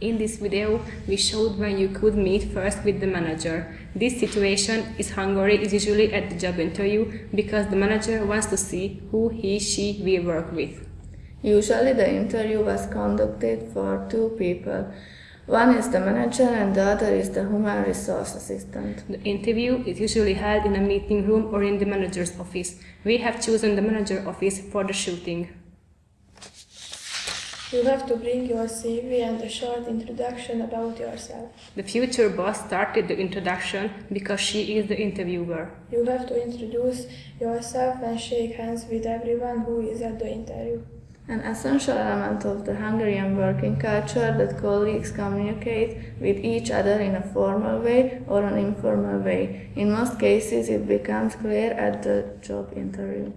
In this video, we showed when you could meet first with the manager. This situation is Hungary is usually at the job interview because the manager wants to see who he, she will work with. Usually the interview was conducted for two people. One is the manager and the other is the human resource assistant. The interview is usually held in a meeting room or in the manager's office. We have chosen the manager office for the shooting. You have to bring your CV and a short introduction about yourself. The future boss started the introduction because she is the interviewer. You have to introduce yourself and shake hands with everyone who is at the interview. An essential element of the Hungarian working culture that colleagues communicate with each other in a formal way or an informal way. In most cases, it becomes clear at the job interview.